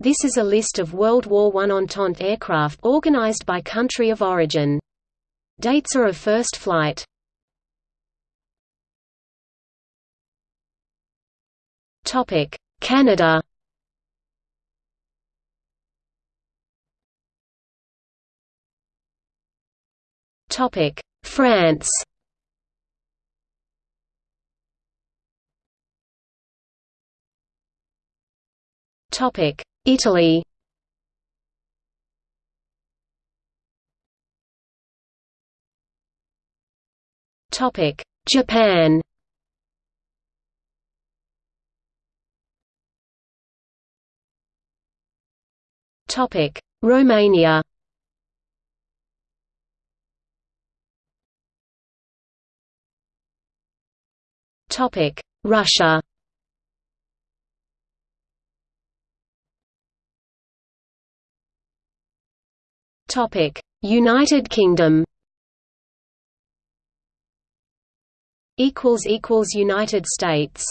This is a list of World War I Entente aircraft organized by country of origin. Dates are of first flight. Topic: Canada. Topic: France. Topic: Italy. Topic: Japan. Topic: Romania. Topic: Russia. Topic: United Kingdom. Equals equals United States.